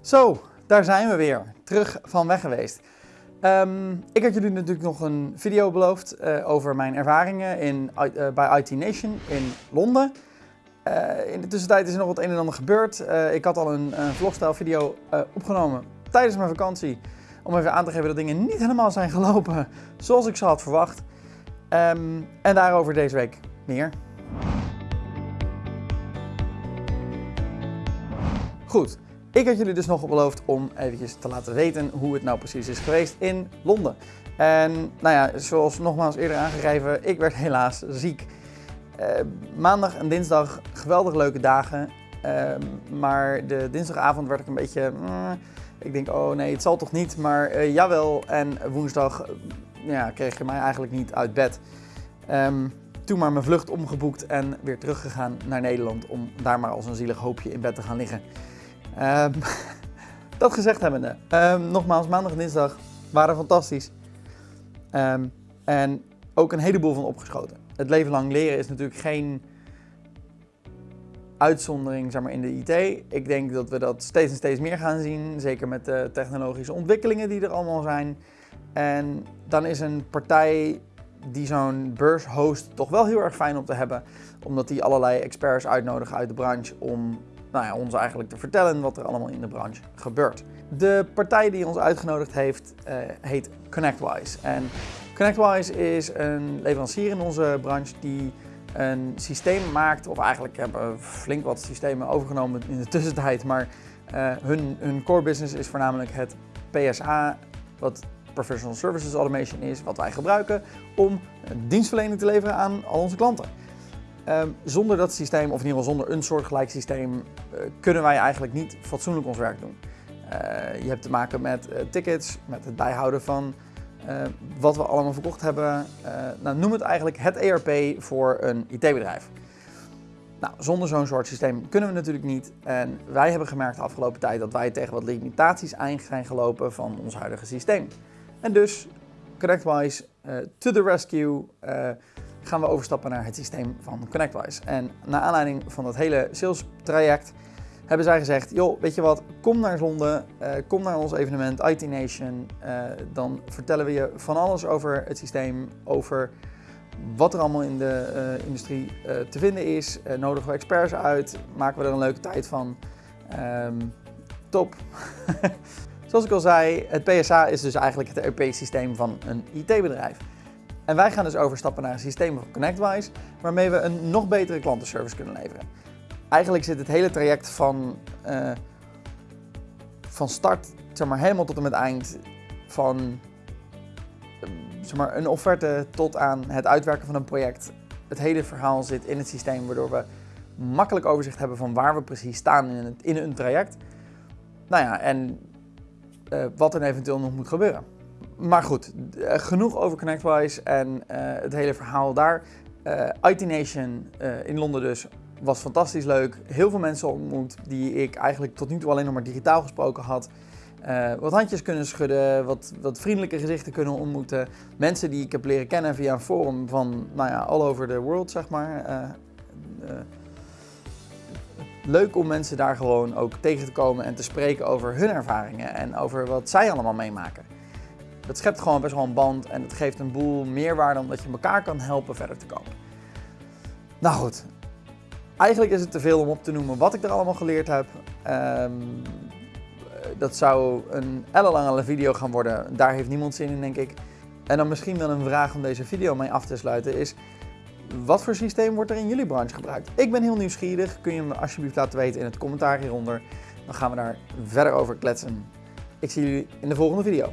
Zo, daar zijn we weer. Terug van weg geweest. Ehm, ik had jullie natuurlijk nog een video beloofd uh, over mijn ervaringen in, uh, bij IT Nation in Londen. Uh, in de tussentijd is er nog wat een en ander gebeurd. ik had al een, een vlogstijl video opgenomen tijdens mijn vakantie. Om even aan te geven dat dingen niet helemaal zijn gelopen zoals ik ze had verwacht. Um, en daarover deze week meer. Goed, ik had jullie dus nog beloofd om eventjes te laten weten hoe het nou precies is geweest in Londen. En nou ja, zoals nogmaals eerder aangegeven, ik werd helaas ziek. Uh, maandag en dinsdag geweldig leuke dagen. Uh, maar de dinsdagavond werd ik een beetje... Uh, ik denk, oh nee, het zal toch niet, maar uh, jawel. En woensdag ja, kreeg je mij eigenlijk niet uit bed. Um, toen maar mijn vlucht omgeboekt en weer teruggegaan naar Nederland om daar maar als een zielig hoopje in bed te gaan liggen. Um, dat gezegd hebbende, um, nogmaals, maandag en dinsdag waren fantastisch. Um, en ook een heleboel van opgeschoten. Het leven lang leren is natuurlijk geen uitzondering zeg maar, in de IT. Ik denk dat we dat steeds en steeds meer gaan zien. Zeker met de technologische ontwikkelingen die er allemaal zijn. En dan is een partij die zo'n beurs host toch wel heel erg fijn om te hebben. Omdat die allerlei experts uitnodigen uit de branche om nou ja, ons eigenlijk te vertellen wat er allemaal in de branche gebeurt. De partij die ons uitgenodigd heeft uh, heet ConnectWise. En ConnectWise is een leverancier in onze branche die een systeem maakt, of eigenlijk hebben flink wat systemen overgenomen in de tussentijd, maar uh, hun, hun core business is voornamelijk het PSA, wat Professional Services Automation is, wat wij gebruiken om dienstverlening te leveren aan al onze klanten. Um, zonder dat systeem, of in ieder geval zonder een soortgelijk systeem, uh, kunnen wij eigenlijk niet fatsoenlijk ons werk doen. Uh, je hebt te maken met uh, tickets, met het bijhouden van wat we allemaal verkocht hebben. nou, noem het eigenlijk het ERP voor een IT-bedrijf. Nou, zonder zo'n soort systeem kunnen we natuurlijk niet. En wij hebben gemerkt de afgelopen tijd dat wij tegen wat limitaties aan zijn gelopen van ons huidige systeem. En dus, ConnectWise, to the rescue gaan we overstappen naar het systeem van ConnectWise. En naar aanleiding van dat hele sales traject hebben zij gezegd, joh, weet je wat, kom naar Londen, uh, kom naar ons evenement IT Nation. Uh, dan vertellen we je van alles over het systeem, over wat er allemaal in de uh, industrie te vinden is. nodigen we experts uit, maken we er een leuke tijd van. Um, top. Zoals ik al zei, het PSA is dus eigenlijk het ERP-systeem van een IT-bedrijf. En wij gaan dus overstappen naar een systeem van ConnectWise, waarmee we een nog betere klantenservice kunnen leveren. Eigenlijk zit het hele traject van, uh, van start zeg maar, helemaal tot en met eind, van zeg maar, een offerte tot aan het uitwerken van een project. Het hele verhaal zit in het systeem, waardoor we makkelijk overzicht hebben van waar we precies staan in, in een traject. Nou ja, en uh, wat er eventueel nog moet gebeuren maar goed, eh, genoeg over ConnectWise en uh, het hele verhaal daar. Eh, IT Nation in Londen dus was fantastisch leuk. Heel veel mensen ontmoet die ik eigenlijk tot nu toe alleen nog maar digitaal gesproken had. wat handjes kunnen schudden, wat, wat vriendelijke gezichten kunnen ontmoeten. Mensen die ik heb leren kennen via een forum van nou ja, all over the world, zeg maar. leuk om mensen daar gewoon ook tegen te komen en te spreken over hun ervaringen en over wat zij allemaal meemaken. Dat schept gewoon best wel een band en het geeft een boel meerwaarde omdat je elkaar kan helpen verder te komen. Nou goed, eigenlijk is het te veel om op te noemen wat ik er allemaal geleerd heb. Um, dat zou een ellenlange video gaan worden. Daar heeft niemand zin in, denk ik. En dan misschien wel een vraag om deze video mee af te sluiten is... Wat voor systeem wordt er in jullie branche gebruikt? Ik ben heel nieuwsgierig. Kun je me alsjeblieft laten weten in het commentaar hieronder. Dan gaan we daar verder over kletsen. Ik zie jullie in de volgende video.